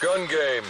gun game.